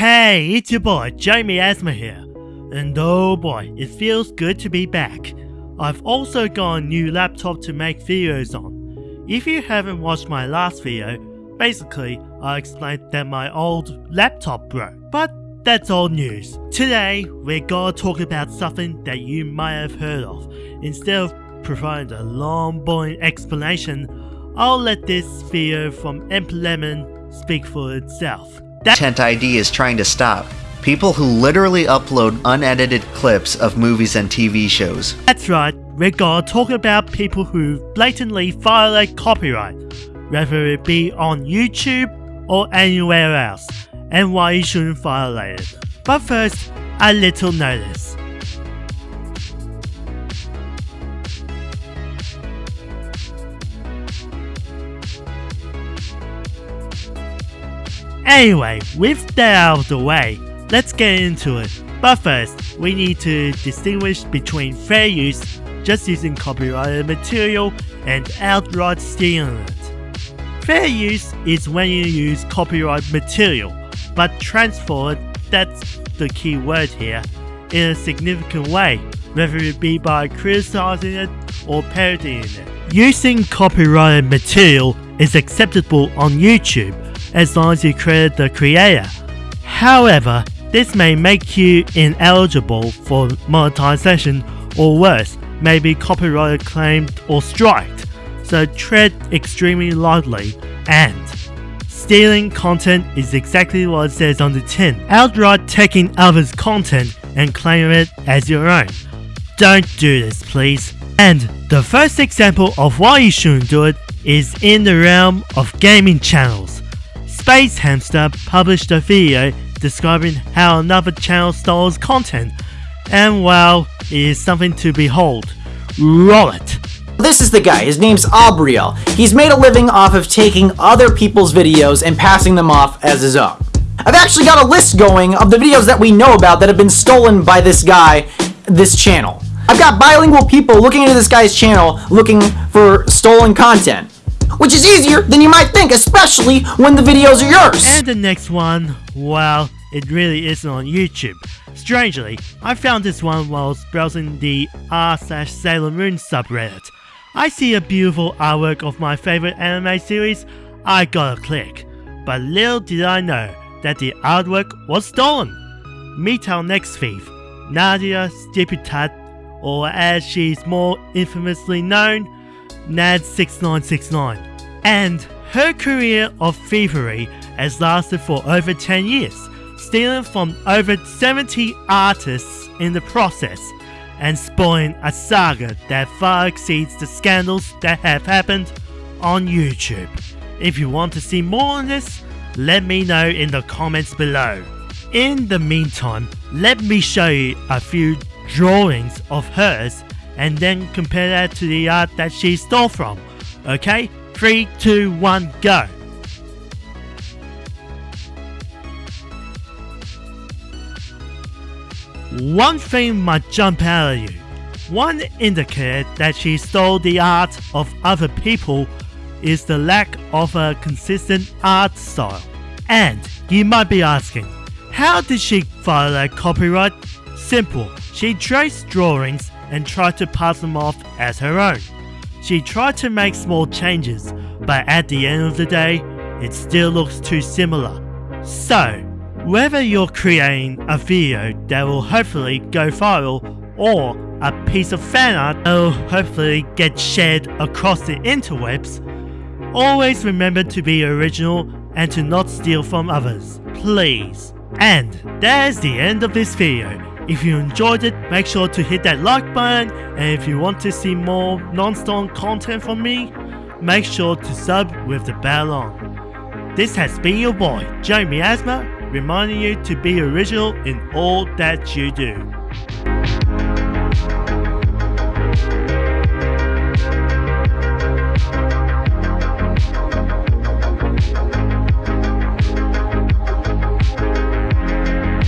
Hey, it's your boy, Jamie Asma here. And oh boy, it feels good to be back. I've also got a new laptop to make videos on. If you haven't watched my last video, basically I explained that my old laptop broke. But that's old news. Today, we're gonna talk about something that you might have heard of. Instead of providing a long boring explanation, I'll let this video from Emp Lemon speak for itself. That Content ID is trying to stop. People who literally upload unedited clips of movies and TV shows. That's right, we're gonna talk about people who blatantly violate copyright, whether it be on YouTube or anywhere else, and why you shouldn't violate it. But first, a little notice. Anyway, with that out of the way, let's get into it. But first, we need to distinguish between fair use, just using copyrighted material, and outright stealing it. Fair use is when you use copyright material, but transfer it, that's the key word here, in a significant way, whether it be by criticizing it or parodying it. Using copyrighted material is acceptable on YouTube as long as you credit the creator. However, this may make you ineligible for monetization or worse, may be copyright claimed or striked, so tread extremely lightly and Stealing content is exactly what it says on the tin. Outright taking others' content and claiming it as your own. Don't do this please. And the first example of why you shouldn't do it is in the realm of gaming channels. Space Hamster published a video describing how another channel stole content, and well, it is something to behold. Roll it! This is the guy, his name's Aubriel. He's made a living off of taking other people's videos and passing them off as his own. I've actually got a list going of the videos that we know about that have been stolen by this guy, this channel. I've got bilingual people looking into this guy's channel looking for stolen content. Which is easier than you might think, especially when the videos are yours. And the next one, well, it really isn't on YouTube. Strangely, I found this one while browsing the r slash Sailor Moon subreddit. I see a beautiful artwork of my favorite anime series, I gotta click. But little did I know that the artwork was stolen. Meet our next thief, Nadia Stiputat, or as she's more infamously known, Nad6969. And her career of thievery has lasted for over 10 years, stealing from over 70 artists in the process and spoiling a saga that far exceeds the scandals that have happened on YouTube. If you want to see more on this, let me know in the comments below. In the meantime, let me show you a few drawings of hers and then compare that to the art that she stole from. Okay? 3, 2, 1, go! One thing might jump out at you. One indicator that she stole the art of other people is the lack of a consistent art style. And you might be asking, how did she violate copyright? Simple, she traced drawings and tried to pass them off as her own. She tried to make small changes, but at the end of the day, it still looks too similar. So, whether you're creating a video that will hopefully go viral or a piece of fan art that will hopefully get shared across the interwebs, always remember to be original and to not steal from others, please. And that's the end of this video. If you enjoyed it, make sure to hit that like button and if you want to see more non-stone content from me, make sure to sub with the bell on. This has been your boy, Jamie Asma, reminding you to be original in all that you do.